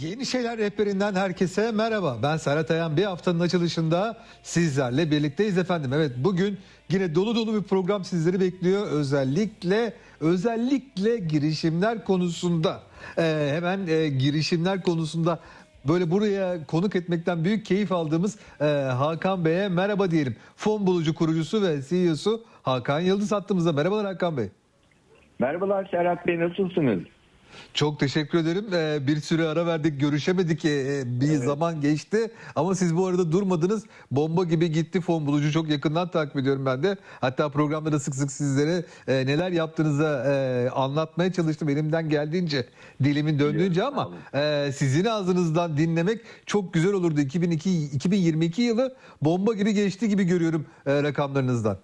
Yeni Şeyler Rehberinden herkese merhaba. Ben Serhat Ayan. Bir haftanın açılışında sizlerle birlikteyiz efendim. Evet bugün yine dolu dolu bir program sizleri bekliyor. Özellikle özellikle girişimler konusunda. Ee, hemen e, girişimler konusunda böyle buraya konuk etmekten büyük keyif aldığımız e, Hakan Bey'e merhaba diyelim. Fon bulucu kurucusu ve CEO'su Hakan Yıldız hattımızda. Merhabalar Hakan Bey. Merhabalar Serhat Bey nasılsınız? Çok teşekkür ederim. Ee, bir süre ara verdik, görüşemedik. Ee, bir zaman geçti. Ama siz bu arada durmadınız. Bomba gibi gitti fon bulucu. Çok yakından takip ediyorum ben de. Hatta programda sık sık sizlere e, neler yaptığınızı e, anlatmaya çalıştım. Elimden geldiğince, dilimin döndüğünce ama e, sizin ağzınızdan dinlemek çok güzel olurdu. 2002, 2022 yılı bomba gibi geçti gibi görüyorum e, rakamlarınızdan.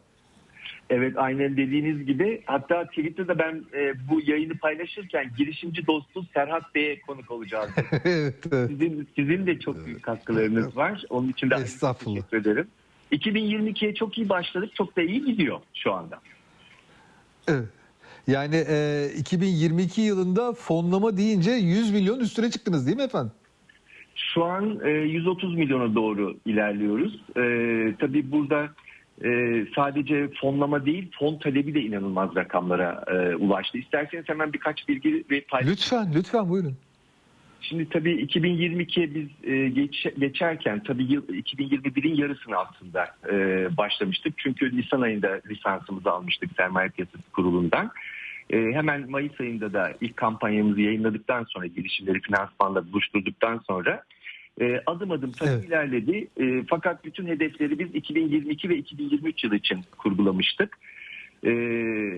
Evet aynen dediğiniz gibi hatta Twitter'da ben e, bu yayını paylaşırken girişimci dostu Serhat Bey'e konuk olacağız. evet, evet. Sizin, sizin de çok büyük katkılarınız var. Onun için de teşekkür ederim. 2022'ye çok iyi başladık. Çok da iyi gidiyor şu anda. Evet. Yani e, 2022 yılında fonlama deyince 100 milyon üstüne çıktınız değil mi efendim? Şu an e, 130 milyona doğru ilerliyoruz. E, tabii burada e, sadece fonlama değil fon talebi de inanılmaz rakamlara e, ulaştı. İsterseniz hemen birkaç bilgi ve paylaşayım. Lütfen, lütfen buyurun. Şimdi tabii 2022'ye biz e, geç, geçerken tabii yıl 2021'in yarısını aslında e, başlamıştık. Çünkü Nisan ayında lisansımızı almıştık Sermaye Piyasası Kurulu'ndan. E, hemen Mayıs ayında da ilk kampanyamızı yayınladıktan sonra girişimleri finansmanla buluşturduktan sonra e, adım adım tabii Evet. ilerledi. E, fakat bütün hedefleri biz 2022 ve 2023 yılı için kurgulamıştık. E,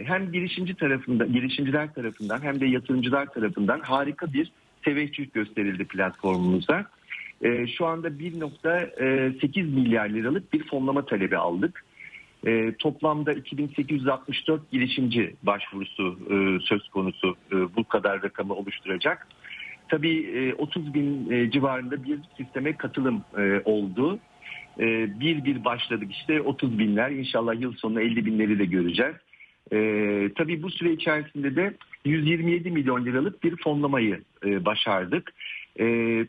hem girişimci tarafından, girişimciler tarafından hem de yatırımcılar tarafından harika bir teveccüh gösterildi platformumuza. E, şu anda 1.8 milyar liralık bir fonlama talebi aldık. E, toplamda 2864 girişimci başvurusu e, söz konusu e, bu kadar rakamı oluşturacak. Tabii e, 30 bin e, civarında bir sisteme katılım e, oldu. Bir bir başladık işte 30 binler inşallah yıl sonu 50 binleri de göreceğiz. Tabii bu süre içerisinde de 127 milyon liralık bir fonlamayı başardık.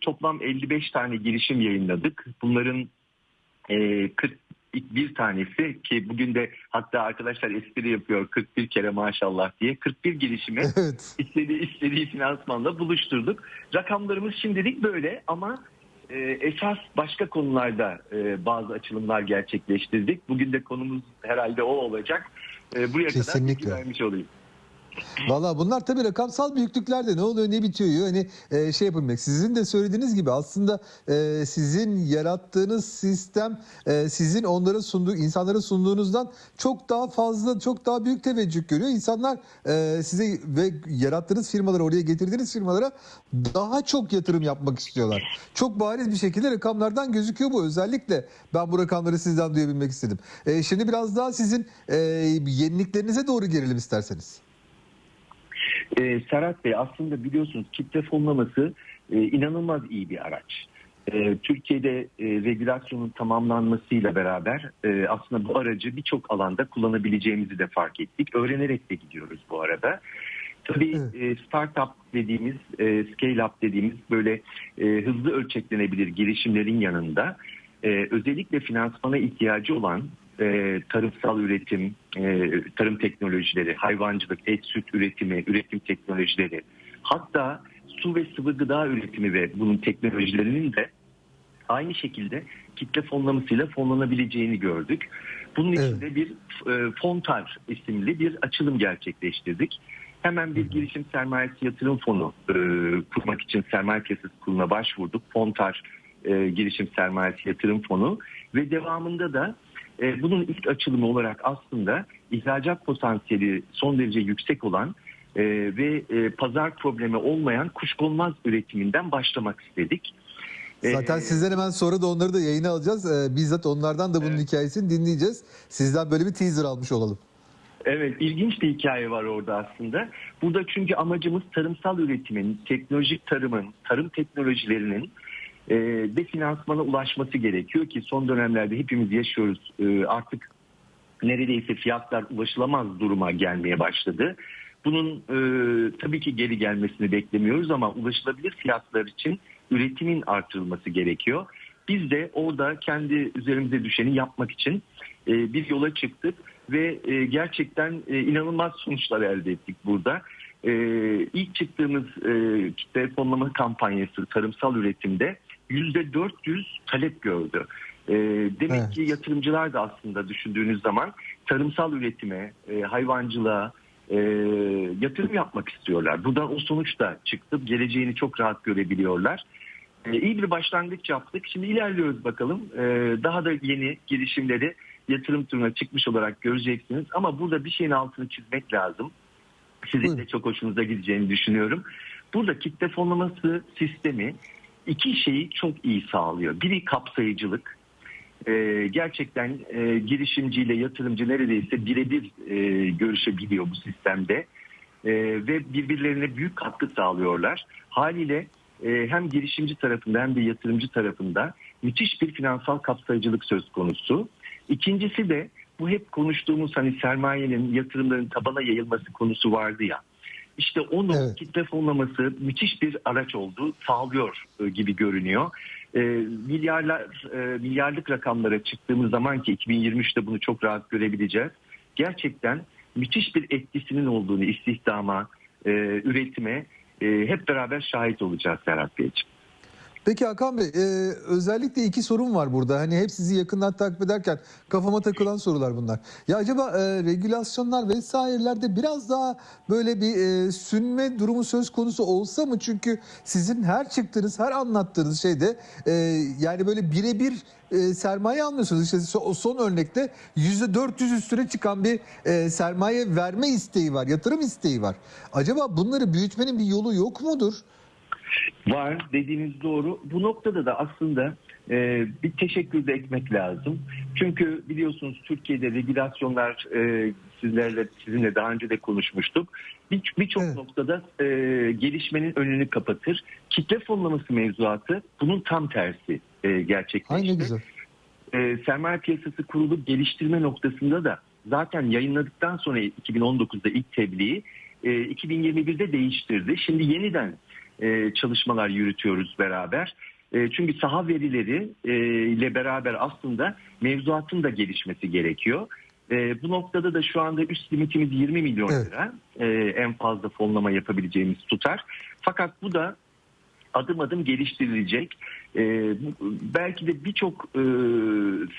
Toplam 55 tane girişim yayınladık. Bunların 40 bir tanesi ki bugün de hatta arkadaşlar espri yapıyor 41 kere maşallah diye 41 girişimi evet. istediği, istediği finansmanla buluşturduk. Rakamlarımız şimdilik böyle ama e, esas başka konularda e, bazı açılımlar gerçekleştirdik. Bugün de konumuz herhalde o olacak. E, buraya Kesinlikle. kadar vermiş olayım. Valla bunlar tabii rakamsal büyüklüklerde ne oluyor ne bitiyor hani e, şey yapılmak. Sizin de söylediğiniz gibi aslında e, sizin yarattığınız sistem e, sizin onlara sunduğu insanlara sunduğunuzdan çok daha fazla çok daha büyük teveccüh görüyor. İnsanlar e, size ve yarattığınız firmalara oraya getirdiğiniz firmalara daha çok yatırım yapmak istiyorlar. Çok bariz bir şekilde rakamlardan gözüküyor bu özellikle ben bu rakamları sizden duyabilmek istedim. E, şimdi biraz daha sizin e, yeniliklerinize doğru gelelim isterseniz. Ee, Serhat Bey aslında biliyorsunuz kitle fonlaması e, inanılmaz iyi bir araç. E, Türkiye'de e, regülasyonun tamamlanmasıyla beraber e, aslında bu aracı birçok alanda kullanabileceğimizi de fark ettik. Öğrenerek de gidiyoruz bu arada. Tabii e, startup dediğimiz, e, scale up dediğimiz böyle e, hızlı ölçeklenebilir girişimlerin yanında e, özellikle finansmana ihtiyacı olan e, tarımsal üretim, e, tarım teknolojileri, hayvancılık, et süt üretimi, üretim teknolojileri, hatta su ve sıvı gıda üretimi ve bunun teknolojilerinin de aynı şekilde kitle fonlamasıyla fonlanabileceğini gördük. Bunun Evet. için de bir e, Fontar isimli bir açılım gerçekleştirdik. Hemen bir girişim sermayesi yatırım fonu e, kurmak için sermaye piyasası kuruluna başvurduk. Fontar e, girişim sermayesi yatırım fonu ve devamında da e, bunun ilk açılımı olarak aslında ihracat potansiyeli son derece yüksek olan e, ve e, pazar problemi olmayan kuşkonmaz üretiminden başlamak istedik. E, Zaten sizden hemen sonra da onları da yayına alacağız. Ee, bizzat onlardan da bunun Evet. hikayesini dinleyeceğiz. Sizden böyle bir teaser almış olalım. Evet ilginç bir hikaye var orada aslında. Burada çünkü amacımız tarımsal üretimin, teknolojik tarımın, tarım teknolojilerinin e, de finansmana ulaşması gerekiyor ki son dönemlerde hepimiz yaşıyoruz. E, artık neredeyse fiyatlar ulaşılamaz duruma gelmeye başladı. Bunun e, tabii ki geri gelmesini beklemiyoruz ama ulaşılabilir fiyatlar için üretimin artırılması gerekiyor. Biz de orada kendi üzerimize düşeni yapmak için e, bir yola çıktık ve e, gerçekten e, inanılmaz sonuçlar elde ettik burada. E, ilk çıktığımız e, kitle fonlama kampanyası tarımsal üretimde %400 talep gördü. E, demek Evet. ki yatırımcılar da aslında düşündüğünüz zaman tarımsal üretime, e, hayvancılığa e, yatırım yapmak istiyorlar. Buradan o sonuç da çıktı. Geleceğini çok rahat görebiliyorlar. E, iyi bir başlangıç yaptık. Şimdi ilerliyoruz bakalım. E, daha da yeni girişimleri yatırım turuna çıkmış olarak göreceksiniz. Ama burada bir şeyin altını çizmek lazım. Sizin de çok hoşunuza gideceğini düşünüyorum. Burada kitle fonlaması sistemi iki şeyi çok iyi sağlıyor. Biri kapsayıcılık. Ee, gerçekten e, girişimciyle yatırımcı neredeyse birebir e, görüşebiliyor bu sistemde. E, ve birbirlerine büyük katkı sağlıyorlar. Haliyle e, hem girişimci tarafında hem de yatırımcı tarafında müthiş bir finansal kapsayıcılık söz konusu. İkincisi de bu hep konuştuğumuz hani sermayenin, yatırımların tabana yayılması konusu vardı ya. İşte onu Evet. kitle fonlaması müthiş bir araç oldu, sağlıyor e, gibi görünüyor. E, milyarlar, e, milyarlık rakamlara çıktığımız zaman ki 2023'te bunu çok rahat görebileceğiz. Gerçekten müthiş bir etkisinin olduğunu istihdama, e, üretime e, hep beraber şahit olacağız Serhat Beyciğim. Peki Hakan Bey, e, özellikle iki sorun var burada. Hani hep sizi yakından takip ederken kafama takılan sorular bunlar. Ya acaba e, regülasyonlar vesairelerde biraz daha böyle bir e, sünme durumu söz konusu olsa mı? Çünkü sizin her çıktığınız, her anlattığınız şeyde e, yani böyle birebir e, sermaye almıyorsunuz. İşte o son örnekte %400 üstüne çıkan bir e, sermaye verme isteği var, yatırım isteği var. Acaba bunları büyütmenin bir yolu yok mudur? Var dediğiniz doğru. Bu noktada da aslında e, bir teşekkür de etmek lazım. Çünkü biliyorsunuz Türkiye'de regülasyonlar e, sizlerle sizinle daha önce de konuşmuştuk. Bir- Birçok Evet. noktada e, gelişmenin önünü kapatır. Kitle fonlaması mevzuatı bunun tam tersi e, gerçekleşti. Ay ne güzel. e, sermaye piyasası kurulu geliştirme noktasında da zaten yayınladıktan sonra 2019'da ilk tebliği e, 2021'de değiştirdi. Şimdi yeniden e, çalışmalar yürütüyoruz beraber. E, çünkü saha verileri e, ile beraber aslında mevzuatın da gelişmesi gerekiyor. E, bu noktada da şu anda üst limitimiz 20 milyon Evet. lira. E, en fazla fonlama yapabileceğimiz tutar. Fakat bu da adım adım geliştirilecek. Belki de birçok e,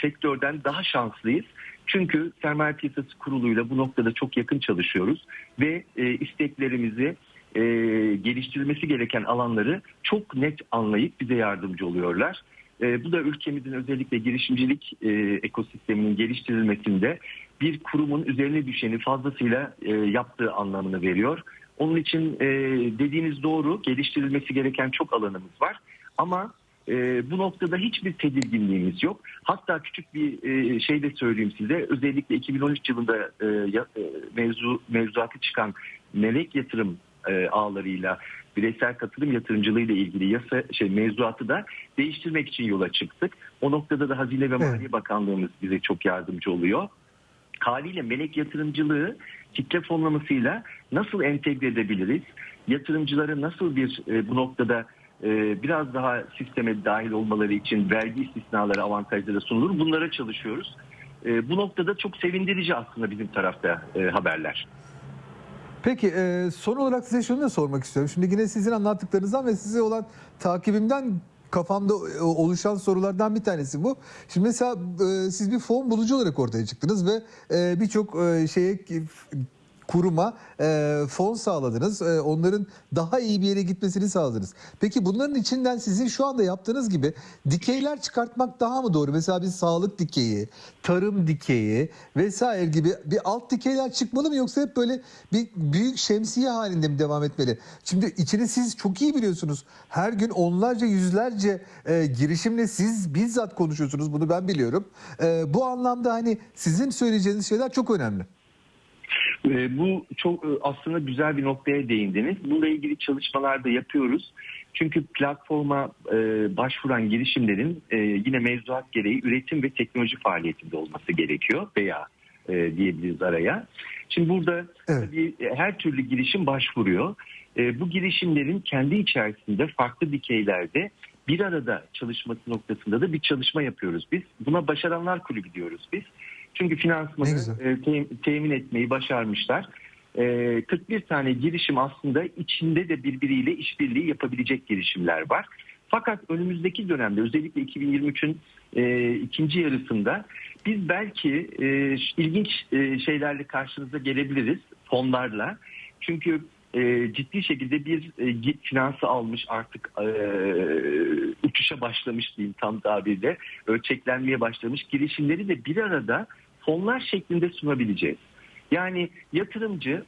sektörden daha şanslıyız. Çünkü sermaye piyasası kuruluyla bu noktada çok yakın çalışıyoruz ve e, isteklerimizi e, geliştirilmesi gereken alanları çok net anlayıp bize yardımcı oluyorlar. E, bu da ülkemizin özellikle girişimcilik e, ekosisteminin geliştirilmesinde bir kurumun üzerine düşeni fazlasıyla e, yaptığı anlamını veriyor. Onun için e, dediğiniz doğru geliştirilmesi gereken çok alanımız var ama e, bu noktada hiçbir tedirginliğimiz yok. Hatta küçük bir e, şey de söyleyeyim size özellikle 2013 yılında e, e, mevzu mevzuatı çıkan melek yatırım e, ağlarıyla bireysel katılım yatırımcılığı ile ilgili yasa şey mevzuatı da değiştirmek için yola çıktık. O noktada da Hazine ve Maliye. Bakanlığımız bize çok yardımcı oluyor haliyle melek yatırımcılığı kitle fonlamasıyla nasıl entegre edebiliriz? Yatırımcıları nasıl bir e, bu noktada e, biraz daha sisteme dahil olmaları için vergi istisnaları avantajları sunulur. Bunlara çalışıyoruz. E, bu noktada çok sevindirici aslında bizim tarafta e, haberler. Peki e, son olarak size şunu da sormak istiyorum. Şimdi yine sizin anlattıklarınızdan ve size olan takibimden kafamda e, oluşan sorulardan bir tanesi bu. Şimdi mesela e, siz bir fon bulucu olarak ortaya çıktınız ve e, birçok e, şeye kuruma e, fon sağladınız. E, onların daha iyi bir yere gitmesini sağladınız. Peki bunların içinden sizin şu anda yaptığınız gibi dikeyler çıkartmak daha mı doğru? Mesela bir sağlık dikeyi, tarım dikeyi vesaire gibi bir alt dikeyler çıkmalı mı yoksa hep böyle bir büyük şemsiye halinde mi devam etmeli? Şimdi içini siz çok iyi biliyorsunuz. Her gün onlarca yüzlerce e, girişimle siz bizzat konuşuyorsunuz. Bunu ben biliyorum. E, bu anlamda hani sizin söyleyeceğiniz şeyler çok önemli. E, Bu çok e, aslında güzel bir noktaya değindiniz. Bununla ilgili çalışmalar da yapıyoruz. Çünkü platforma e, başvuran girişimlerin e, yine mevzuat gereği üretim ve teknoloji faaliyetinde olması gerekiyor veya e, diyebiliriz araya. Şimdi burada Evet. tabii e, her türlü girişim başvuruyor. E, bu girişimlerin kendi içerisinde farklı dikeylerde bir arada çalışması noktasında da bir çalışma yapıyoruz biz. Buna başaranlar kulübü diyoruz biz. Çünkü finansmanı e, te- temin etmeyi başarmışlar. E, 41 tane girişim aslında içinde de birbiriyle işbirliği yapabilecek girişimler var. Fakat önümüzdeki dönemde özellikle 2023'ün e, ikinci yarısında biz belki e, ilginç e, şeylerle karşınıza gelebiliriz fonlarla. Çünkü e, ciddi şekilde bir e, git finansı almış artık e, uçuşa başlamış diyeyim tam tabirle ölçeklenmeye başlamış girişimleri de bir arada fonlar şeklinde sunabileceğiz. Yani yatırımcı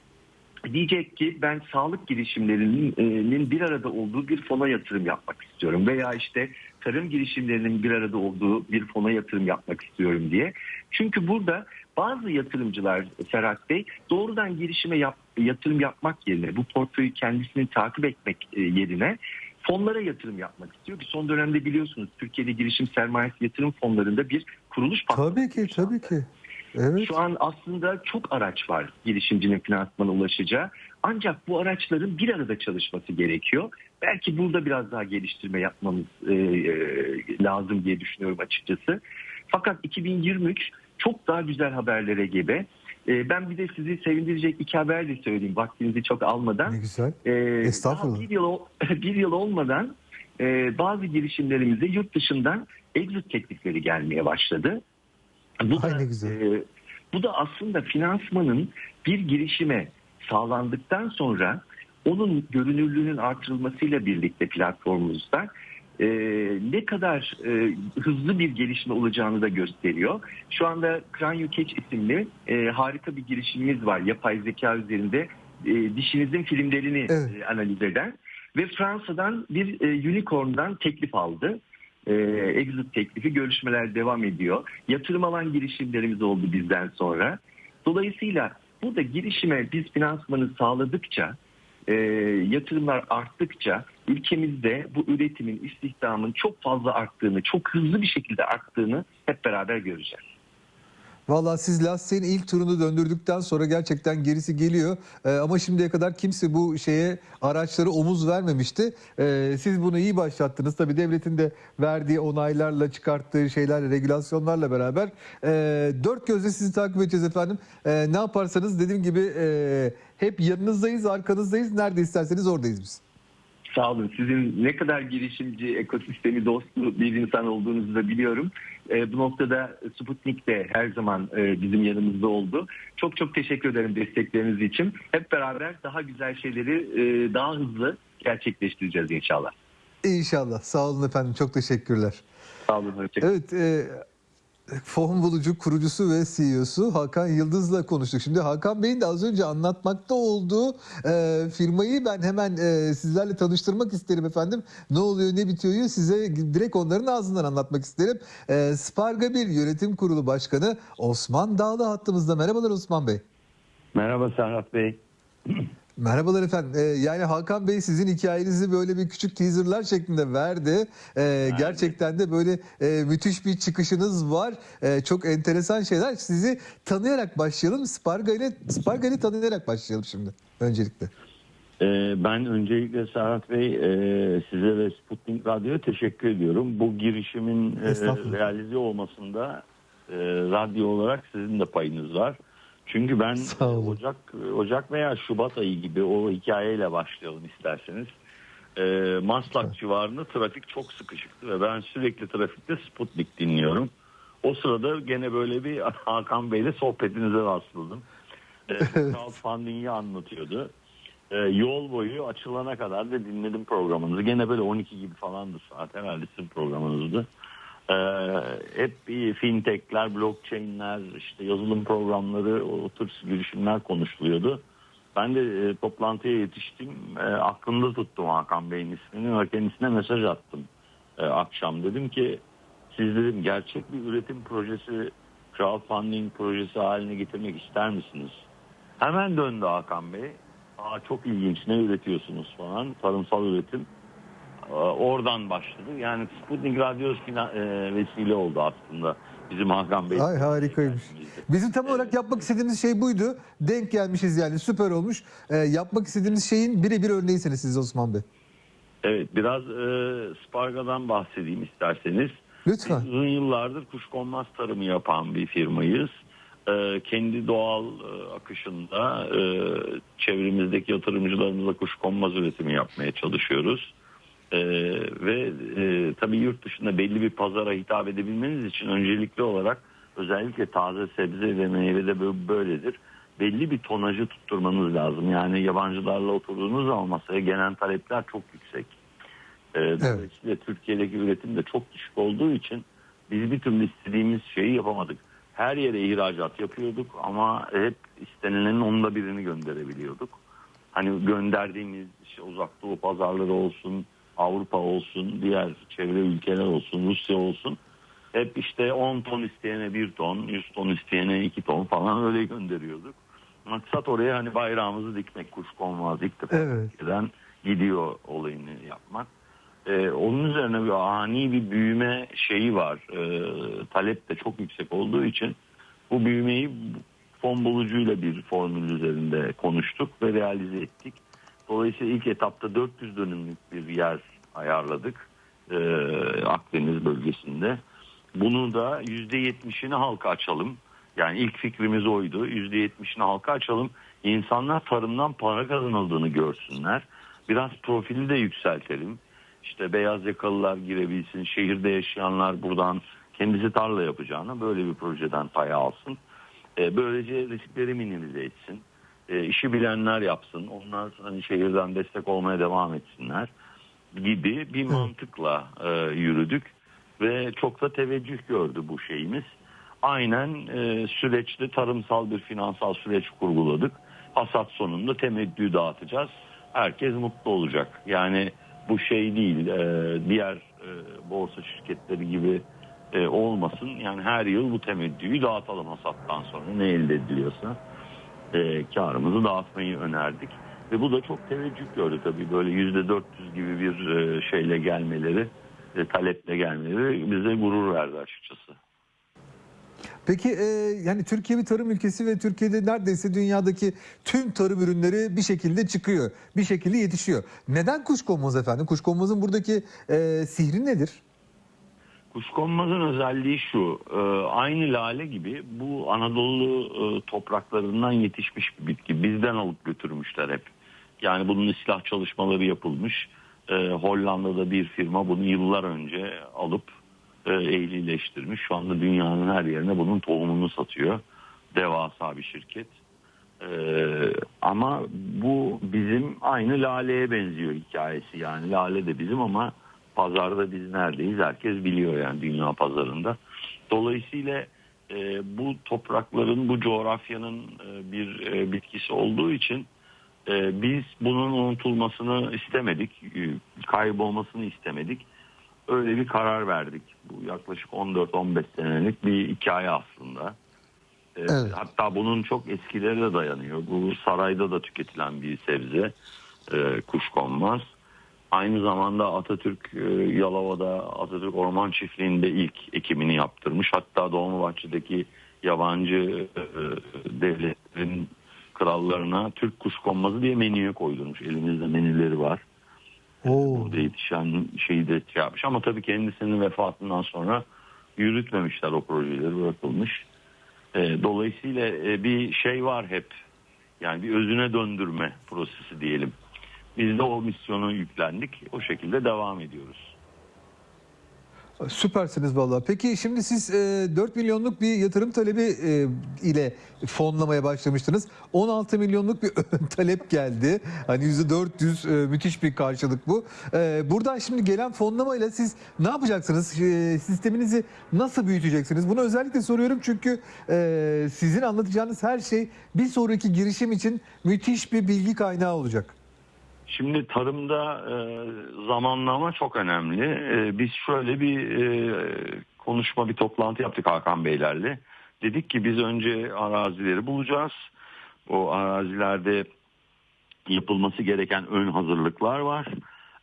diyecek ki ben sağlık girişimlerinin bir arada olduğu bir fona yatırım yapmak istiyorum veya işte tarım girişimlerinin bir arada olduğu bir fona yatırım yapmak istiyorum diye. Çünkü burada bazı yatırımcılar Serhat Bey doğrudan girişime yap, yatırım yapmak yerine bu portföyü kendisini takip etmek e, yerine fonlara yatırım yapmak istiyor ki son dönemde biliyorsunuz Türkiye'de girişim sermayesi yatırım fonlarında bir kuruluş patladı. Tabii ki, tabii ki. Evet. Şu an aslında çok araç var girişimcinin finansmana ulaşacağı. Ancak bu araçların bir arada çalışması gerekiyor. Belki burada biraz daha geliştirme yapmamız e, e, lazım diye düşünüyorum açıkçası. Fakat 2023 çok daha güzel haberlere gebe. E, ben bir de sizi sevindirecek iki haber de söyleyeyim vaktinizi çok almadan. Ne güzel. Ee, Estağfurullah. Bir yıl, bir yıl olmadan e, bazı girişimlerimize yurt dışından exit teklifleri gelmeye başladı. Bu Ay da, ne güzel. e, bu da aslında finansmanın bir girişime sağlandıktan sonra onun görünürlüğünün artırılmasıyla birlikte platformumuzda e, ne kadar e, hızlı bir gelişme olacağını da gösteriyor. Şu anda Cranio Catch isimli e, harika bir girişimimiz var. Yapay zeka üzerinde e, dişinizin filmlerini Evet. e, analiz eden ve Fransa'dan bir e, unicorn'dan teklif aldı. E, exit teklifi görüşmeler devam ediyor. Yatırım alan girişimlerimiz oldu bizden sonra. Dolayısıyla burada girişime biz finansmanı sağladıkça e, yatırımlar arttıkça ülkemizde bu üretimin, istihdamın çok fazla arttığını, çok hızlı bir şekilde arttığını hep beraber göreceğiz. Vallahi siz lastiğin ilk turunu döndürdükten sonra gerçekten gerisi geliyor. Ee, ama şimdiye kadar kimse bu şeye araçları omuz vermemişti. Ee, siz bunu iyi başlattınız. Tabii devletin de verdiği onaylarla çıkarttığı şeylerle, regülasyonlarla beraber e, dört gözle sizi takip edeceğiz efendim. E, ne yaparsanız dediğim gibi e, hep yanınızdayız, arkanızdayız. Nerede isterseniz oradayız biz. Sağ olun. Sizin ne kadar girişimci, ekosistemi dostu bir insan olduğunuzu da biliyorum. E, bu noktada Sputnik de her zaman e, bizim yanımızda oldu. Çok çok teşekkür ederim destekleriniz için. Hep beraber daha güzel şeyleri e, daha hızlı gerçekleştireceğiz inşallah. İnşallah. Sağ olun efendim. Çok teşekkürler. Sağ olun. Hoşçakalın. Evet, e, Fon Bulucu kurucusu ve CEO'su Hakan Yıldız'la konuştuk. Şimdi Hakan Bey'in de az önce anlatmakta olduğu e, firmayı ben hemen e, sizlerle tanıştırmak isterim efendim. Ne oluyor, ne bitiyor size direkt onların ağzından anlatmak isterim. E, Sparga 1 Yönetim Kurulu Başkanı Osman Dağlı hattımızda. Merhabalar Osman Bey. Merhaba Serhat Bey. Merhabalar efendim. Ee, yani Hakan Bey sizin hikayenizi böyle bir küçük teaserlar şeklinde verdi. Ee, gerçekten de böyle e, müthiş bir çıkışınız var. Ee, çok enteresan şeyler. Sizi tanıyarak başlayalım. Sparga ile Sparga ile tanıyarak başlayalım şimdi öncelikle. Ee, ben öncelikle Serhat Bey e, size ve Sputnik Radyo'ya teşekkür ediyorum. Bu girişimin e, realize olmasında e, radyo olarak sizin de payınız var. Çünkü ben. Ocak Ocak veya Şubat ayı gibi o hikayeyle başlayalım isterseniz. E, Maslak civarında trafik çok sıkışıktı ve ben sürekli trafikte Sputnik dinliyorum. O sırada gene böyle bir Hakan Bey'le sohbetinize rastladım. E, crowdfunding'i anlatıyordu. E, yol boyu açılana kadar da dinledim programınızı. Gene böyle 12 gibi falandı saat herhalde sizin programınızdı. E, hep bir fintechler, blockchainler, işte yazılım programları, o tür girişimler konuşuluyordu. Ben de e, toplantıya yetiştim. E, aklımda tuttum Hakan Bey'in ismini ve kendisine mesaj attım e, akşam. Dedim ki siz dedim gerçek bir üretim projesi, crowdfunding projesi haline getirmek ister misiniz? Hemen döndü Hakan Bey. Aa, çok ilginç ne üretiyorsunuz falan tarımsal üretim. E, oradan başladı. Yani Sputnik Radyo fina- e, vesile oldu aslında bizim Hakan Bey. Ay harikaymış. Bizim tam olarak yapmak istediğimiz şey buydu. Denk gelmişiz yani süper olmuş. Ee, yapmak istediğimiz şeyin birebir örneğisiniz siz Osman Bey. Evet biraz e, Sparga'dan bahsedeyim isterseniz. Lütfen. Biz uzun yıllardır kuşkonmaz tarımı yapan bir firmayız. E, kendi doğal e, akışında e, çevremizdeki yatırımcılarımızla kuşkonmaz üretimi yapmaya çalışıyoruz. E, ve e, tabii yurt dışında belli bir pazara hitap edebilmeniz için öncelikli olarak özellikle taze sebze ve meyvede bö- böyledir. Belli bir tonajı tutturmanız lazım. Yani yabancılarla oturduğunuz zaman masaya gelen talepler çok yüksek. E, dolayısıyla Türkiye'deki üretim de çok düşük olduğu için biz bir türlü istediğimiz şeyi yapamadık. Her yere ihracat yapıyorduk ama hep istenilenin onda birini gönderebiliyorduk. Hani gönderdiğimiz işte uzak doğu pazarları olsun, Avrupa olsun, diğer çevre ülkeler olsun, Rusya olsun. Hep işte 10 ton isteyene 1 ton, 100 ton isteyene 2 ton falan öyle gönderiyorduk. Maksat oraya hani bayrağımızı dikmek, kuşkonmaz ilk defa Evet. Gidiyor olayını yapmak. Ee, onun üzerine bir ani bir büyüme şeyi var. Ee, talep de çok yüksek olduğu için bu büyümeyi fon bulucuyla bir formül üzerinde konuştuk ve realize ettik. Dolayısıyla ilk etapta 400 dönümlük bir yer ayarladık ee, Akdeniz bölgesinde. Bunu da %70'ini halka açalım. Yani ilk fikrimiz oydu. %70'ini halka açalım. İnsanlar tarımdan para kazanıldığını görsünler. Biraz profili de yükseltelim. İşte beyaz yakalılar girebilsin. Şehirde yaşayanlar buradan kendisi tarla yapacağına böyle bir projeden pay alsın. Ee, böylece riskleri minimize etsin. Ee, işi bilenler yapsın. Onlar hani şehirden destek olmaya devam etsinler gibi bir mantıkla e, yürüdük ve çok da teveccüh gördü bu şeyimiz. Aynen e, süreçte tarımsal bir finansal süreç kurguladık. Hasat sonunda temettü dağıtacağız. Herkes mutlu olacak. Yani bu şey değil e, diğer e, borsa şirketleri gibi e, olmasın. Yani her yıl bu temettüyü dağıtalım hasattan sonra ne elde ediliyorsa e, karımızı dağıtmayı önerdik. Ve bu da çok teveccüh gördü tabii böyle yüzde 400 gibi bir e, şeyle gelmeleri, e, taleple gelmeleri bize gurur verdi açıkçası. Peki e, yani Türkiye bir tarım ülkesi ve Türkiye'de neredeyse dünyadaki tüm tarım ürünleri bir şekilde çıkıyor. Bir şekilde yetişiyor. Neden kuşkonmaz efendim? Kuşkonmazın buradaki e, sihri nedir? Kuşkonmazın özelliği şu, e, aynı lale gibi bu Anadolu e, topraklarından yetişmiş bir bitki. Bizden alıp götürmüşler hep. Yani bunun ıslah çalışmaları yapılmış. E, Hollanda'da bir firma bunu yıllar önce alıp ehlileştirmiş. Şu anda dünyanın her yerine bunun tohumunu satıyor. Devasa bir şirket. Ama bu bizim aynı laleye benziyor hikayesi. Yani lale de bizim ama pazarda biz neredeyiz herkes biliyor yani dünya pazarında. Dolayısıyla e, bu toprakların bu coğrafyanın e, bir e, bitkisi olduğu için e, biz bunun unutulmasını istemedik, e, kaybolmasını istemedik. Öyle bir karar verdik. Bu yaklaşık 14-15 senelik bir hikaye aslında. E, Evet. Hatta bunun çok eskileri de dayanıyor. Bu sarayda da tüketilen bir sebze, e, kuşkonmaz. Aynı zamanda Atatürk e, Yalova'da Atatürk Orman Çiftliği'nde ilk ekimini yaptırmış. Hatta Dolmabahçe'deki yabancı e, devletlerin krallarına Türk kuşkonmazı diye menüye koydurmuş. Elimizde menüleri var. Oo. Burada yetişen şeyi de şey yapmış. Ama tabii kendisinin vefatından sonra yürütmemişler o projeleri bırakılmış. E, dolayısıyla e, bir şey var hep. Yani bir özüne döndürme prosesi diyelim. Biz de o misyonu yüklendik. O şekilde devam ediyoruz. Süpersiniz vallahi. Peki şimdi siz e, 4 milyonluk bir yatırım talebi e, ile fonlamaya başlamıştınız. 16 milyonluk bir talep geldi. Hani %400 e, müthiş bir karşılık bu. E, buradan şimdi gelen fonlamayla siz ne yapacaksınız? E, sisteminizi nasıl büyüteceksiniz? Bunu özellikle soruyorum çünkü e, sizin anlatacağınız her şey bir sonraki girişim için müthiş bir bilgi kaynağı olacak. Şimdi tarımda e, zamanlama çok önemli. E, biz şöyle bir e, konuşma, bir toplantı yaptık Hakan Beylerle. Dedik ki biz önce arazileri bulacağız. O arazilerde yapılması gereken ön hazırlıklar var.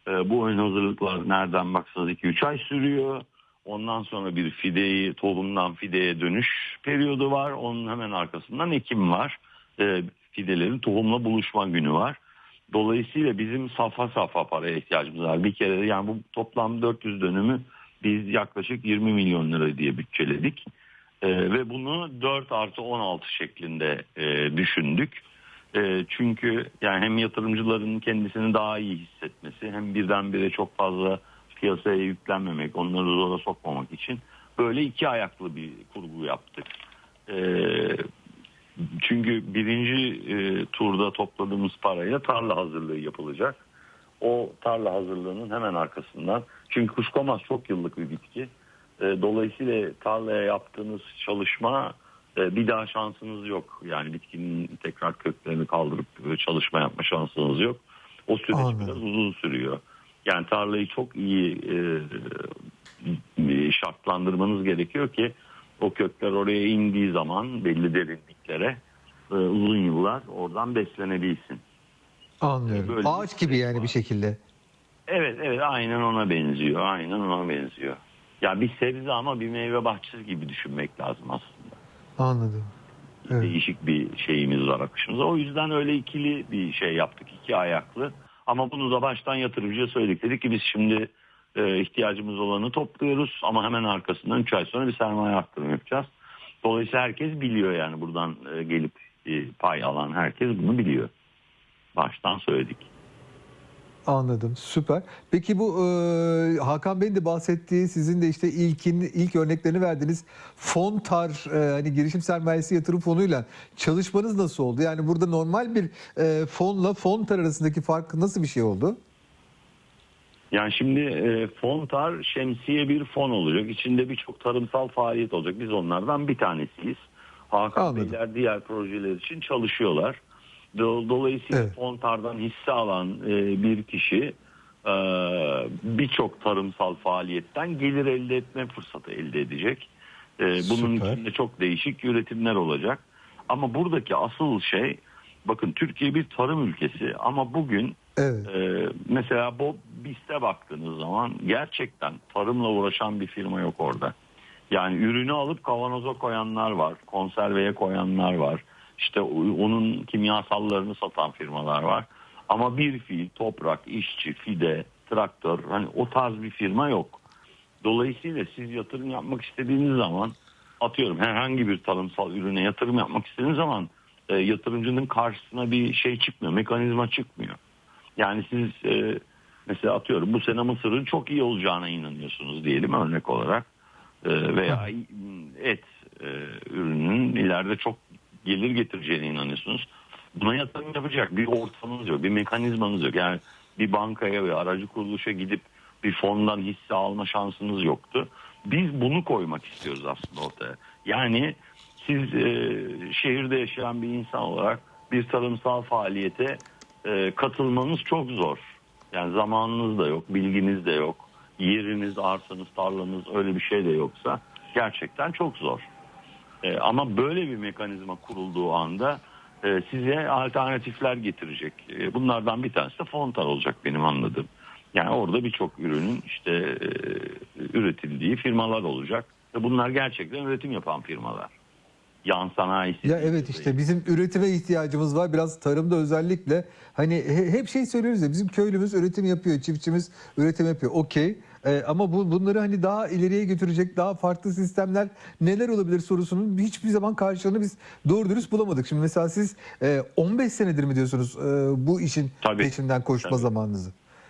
E, bu ön hazırlıklar nereden baksanız 2-3 ay sürüyor. Ondan sonra bir fideyi tohumdan fideye dönüş periyodu var. Onun hemen arkasından ekim var. E, fidelerin tohumla buluşma günü var. Dolayısıyla bizim safa safa paraya ihtiyacımız var. Bir kere yani bu toplam 400 dönümü biz yaklaşık 20 milyon lira diye bütçeledik. E, ve bunu 4 artı 16 şeklinde e, düşündük. E, çünkü yani hem yatırımcıların kendisini daha iyi hissetmesi hem birdenbire çok fazla piyasaya yüklenmemek, onları zora sokmamak için böyle iki ayaklı bir kurgu yaptık. E, çünkü birinci e, turda topladığımız parayla tarla hazırlığı yapılacak. O tarla hazırlığının hemen arkasından çünkü kuşkonmaz çok yıllık bir bitki. E, dolayısıyla tarlaya yaptığınız çalışma e, bir daha şansınız yok. Yani bitkinin tekrar köklerini kaldırıp e, çalışma yapma şansınız yok. O süreç Anladım. biraz uzun sürüyor. Yani tarlayı çok iyi e, şartlandırmanız gerekiyor ki o kökler oraya indiği zaman belli derinliklere e, uzun yıllar oradan beslenebilsin. Anlıyorum. Böyle Ağaç gibi süreç yani var. bir şekilde. Evet evet aynen ona benziyor. Aynen ona benziyor. Ya bir sebze ama bir meyve bahçesi gibi düşünmek lazım aslında. Anladım. Evet. Değişik bir şeyimiz var akışımızda. O yüzden öyle ikili bir şey yaptık. iki ayaklı. Ama bunu da baştan yatırımcıya söyledik. Dedik ki biz şimdi e, ihtiyacımız olanı topluyoruz ama hemen arkasından 3 ay sonra bir sermaye arttırma yapacağız. Dolayısıyla herkes biliyor yani buradan e, gelip e, pay alan herkes bunu biliyor. Baştan söyledik. Anladım. Süper. Peki bu e, Hakan Bey'in de bahsettiği sizin de işte ilkin ilk örneklerini verdiğiniz Fontar e, hani girişim sermayesi yatırım fonuyla çalışmanız nasıl oldu? Yani burada normal bir e, fonla Fontar arasındaki fark nasıl bir şey oldu? Yani şimdi e, Fontar şemsiye bir fon olacak. İçinde birçok tarımsal faaliyet olacak. Biz onlardan bir tanesiyiz. Hakan Anladım. Beyler diğer projeler için çalışıyorlar. Do- Dolayısıyla Evet. Fontar'dan hisse alan e, bir kişi e, birçok tarımsal faaliyetten gelir elde etme fırsatı elde edecek. E, bunun Süper. içinde çok değişik üretimler olacak. Ama buradaki asıl şey bakın Türkiye bir tarım ülkesi ama bugün Evet. ee, mesela Bob Beast'e baktığınız zaman gerçekten tarımla uğraşan bir firma yok orada. Yani ürünü alıp kavanoza koyanlar var, konserveye koyanlar var. İşte onun kimyasallarını satan firmalar var. Ama bir fiil, toprak, işçi, fide, traktör hani o tarz bir firma yok. Dolayısıyla siz yatırım yapmak istediğiniz zaman atıyorum herhangi bir tarımsal ürüne yatırım yapmak istediğiniz zaman e, yatırımcının karşısına bir şey çıkmıyor, mekanizma çıkmıyor. Yani siz e, mesela atıyorum bu sene mısırın çok iyi olacağına inanıyorsunuz diyelim örnek olarak E, veya et e, ürünün ileride çok gelir getireceğine inanıyorsunuz. Buna yatırım yapacak bir ortamınız yok, bir mekanizmanız yok. Yani bir bankaya ve aracı kuruluşa gidip bir fondan hisse alma şansınız yoktu. Biz bunu koymak istiyoruz aslında ortaya. Yani siz e, şehirde yaşayan bir insan olarak bir tarımsal faaliyete e, katılmanız çok zor. Yani zamanınız da yok, bilginiz de yok, yeriniz, arsanız, tarlanız öyle bir şey de yoksa gerçekten çok zor. E, ama böyle bir mekanizma kurulduğu anda e, size alternatifler getirecek. E, bunlardan bir tanesi de Fontar olacak benim anladığım. Yani orada birçok ürünün işte e, üretildiği firmalar olacak. Ve bunlar gerçekten üretim yapan firmalar. Yan sanayisi. Ya evet işte bizim üretime ihtiyacımız var. Biraz tarımda özellikle hani he- hep şey söylüyoruz ya bizim köylümüz üretim yapıyor, çiftçimiz üretim yapıyor. Okey. Ee, ama bu bunları hani daha ileriye götürecek daha farklı sistemler neler olabilir sorusunun hiçbir zaman karşılığını biz doğru dürüst bulamadık. Şimdi mesela siz e, 15 senedir mi diyorsunuz e, bu işin Tabii. peşinden koşma Tabii. zamanınızı?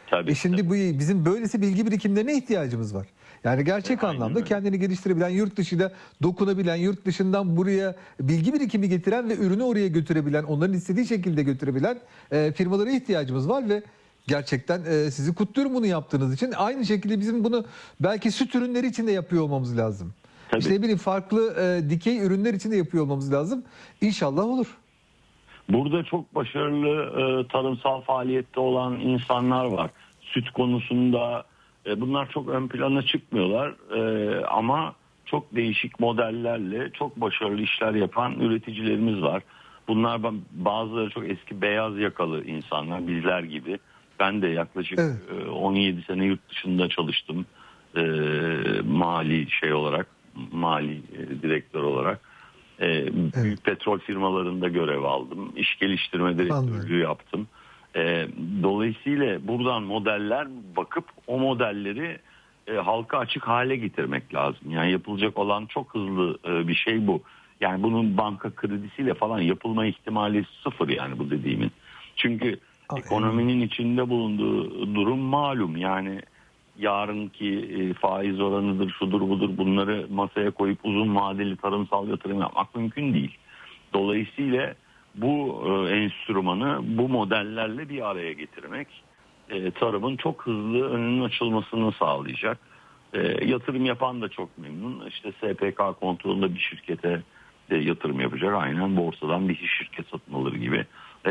Tabii, E şimdi bu bizim böylesi bilgi birikimlerine ihtiyacımız var. Yani gerçek Aynen anlamda öyle. kendini geliştirebilen, yurt dışıyla dokunabilen, yurt dışından buraya bilgi birikimi getiren ve ürünü oraya götürebilen, onların istediği şekilde götürebilen e, firmalara ihtiyacımız var ve gerçekten e, sizi kutluyorum bunu yaptığınız için. Aynı şekilde bizim bunu belki süt ürünleri için de yapıyor olmamız lazım. Tabii. İşte ne bileyim farklı e, dikey ürünler için de yapıyor olmamız lazım. İnşallah olur. Burada çok başarılı e, tarımsal faaliyette olan insanlar var. Süt konusunda e, bunlar çok ön plana çıkmıyorlar E, ama çok değişik modellerle çok başarılı işler yapan üreticilerimiz var. Bunlar ba- bazıları çok eski beyaz yakalı insanlar bizler gibi. Ben de yaklaşık Evet. e, 17 sene yurt dışında çalıştım. E, mali şey olarak, mali e, direktör olarak. E, Büyük petrol firmalarında görev aldım. İş geliştirme direktörlüğü yaptım. E, dolayısıyla buradan modeller bakıp o modelleri e, halka açık hale getirmek lazım. Yani yapılacak olan çok hızlı e, bir şey bu. Yani bunun banka kredisiyle falan yapılma ihtimali sıfır yani bu dediğimin. Çünkü Ay, ekonominin içinde bulunduğu durum malum. Yani yarınki e, faiz oranıdır, şudur budur bunları masaya koyup uzun vadeli tarımsal yatırım yapmak mümkün değil. Dolayısıyla bu e, enstrümanı bu modellerle bir araya getirmek e, tarımın çok hızlı önünün açılmasını sağlayacak. E, yatırım yapan da çok memnun. İşte SPK kontrolünde bir şirkete de yatırım yapacak. Aynen borsadan bir şirket satın alır gibi.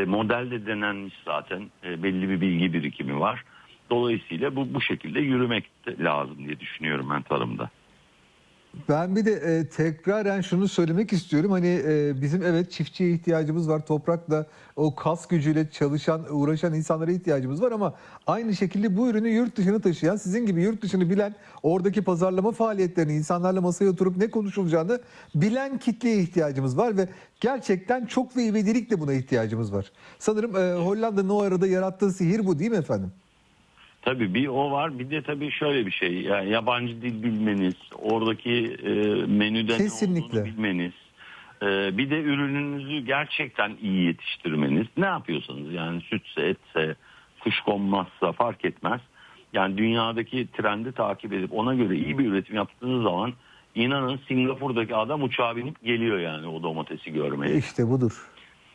Model de denenmiş zaten. Belli bir bilgi birikimi var. Dolayısıyla bu bu şekilde yürümek lazım diye düşünüyorum ben tarımda. Ben bir de e, tekraren şunu söylemek istiyorum. Hani e, bizim evet çiftçiye ihtiyacımız var. Toprakla o kas gücüyle çalışan, uğraşan insanlara ihtiyacımız var ama aynı şekilde bu ürünü yurt dışına taşıyan, sizin gibi yurt dışını bilen, oradaki pazarlama faaliyetlerini, insanlarla masaya oturup ne konuşulacağını bilen kitleye ihtiyacımız var ve gerçekten çok ve ivedilikle buna ihtiyacımız var. Sanırım e, Hollanda'nın o arada yarattığı sihir bu değil mi efendim? Tabii bir o var bir de tabii şöyle bir şey yani yabancı dil bilmeniz oradaki e, menüde Kesinlikle. ne olduğunu bilmeniz e, bir de ürününüzü gerçekten iyi yetiştirmeniz ne yapıyorsanız yani sütse etse kuşkonmazsa fark etmez yani dünyadaki trendi takip edip ona göre iyi bir üretim yaptığınız zaman inanın Singapur'daki adam uçağa binip geliyor yani o domatesi görmeye. İşte budur.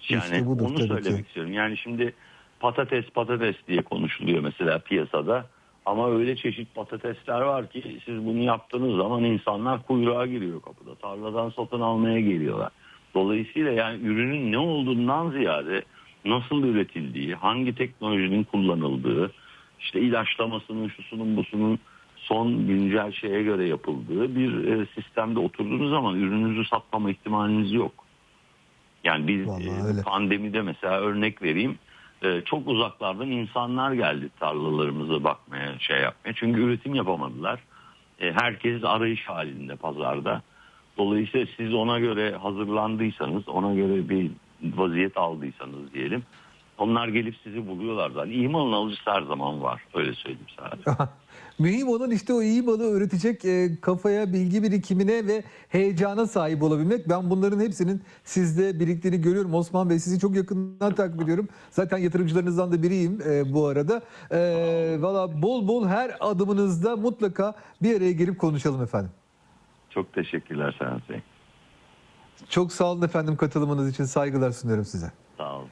Yani İşte budur onu söylemek ki. istiyorum. Yani şimdi patates patates diye konuşuluyor mesela piyasada. Ama öyle çeşit patatesler var ki siz bunu yaptığınız zaman insanlar kuyruğa giriyor kapıda. Tarladan satın almaya geliyorlar. Dolayısıyla yani ürünün ne olduğundan ziyade nasıl üretildiği, hangi teknolojinin kullanıldığı, işte ilaçlamasının, şusunun, busunun son güncel şeye göre yapıldığı bir e, sistemde oturduğunuz zaman ürününüzü satmama ihtimaliniz yok. Yani biz Vallahi e, öyle. pandemide mesela örnek vereyim. E, çok uzaklardan insanlar geldi tarlalarımıza bakmaya, şey yapmaya. Çünkü üretim yapamadılar. E, herkes arayış halinde pazarda. Dolayısıyla siz ona göre hazırlandıysanız, ona göre bir vaziyet aldıysanız diyelim. Onlar gelip sizi buluyorlar zaten. İyi malın alıcısı her zaman var. Öyle söyleyeyim sadece. Mühim olan işte o iyi malı öğretecek e, kafaya, bilgi birikimine ve heyecana sahip olabilmek. Ben bunların hepsinin sizde biriktiğini görüyorum. Osman Bey sizi çok yakından takip ediyorum. Zaten yatırımcılarınızdan da biriyim e, bu arada. E, Valla bol bol her adımınızda mutlaka bir araya gelip konuşalım efendim. Çok teşekkürler Bey. Çok sağ olun efendim katılımınız için saygılar sunuyorum size. Sağ olun.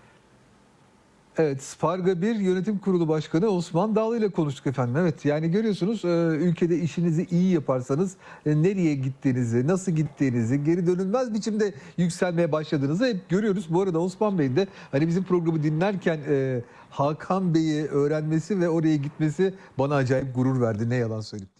Evet, Sparga 1 Yönetim Kurulu Başkanı Osman Dağlı ile konuştuk efendim. Evet, yani görüyorsunuz e, ülkede işinizi iyi yaparsanız e, nereye gittiğinizi, nasıl gittiğinizi, geri dönülmez biçimde yükselmeye başladığınızı hep görüyoruz. Bu arada Osman Bey'in de hani bizim programı dinlerken e, Hakan Bey'i öğrenmesi ve oraya gitmesi bana acayip gurur verdi. Ne yalan söyleyeyim.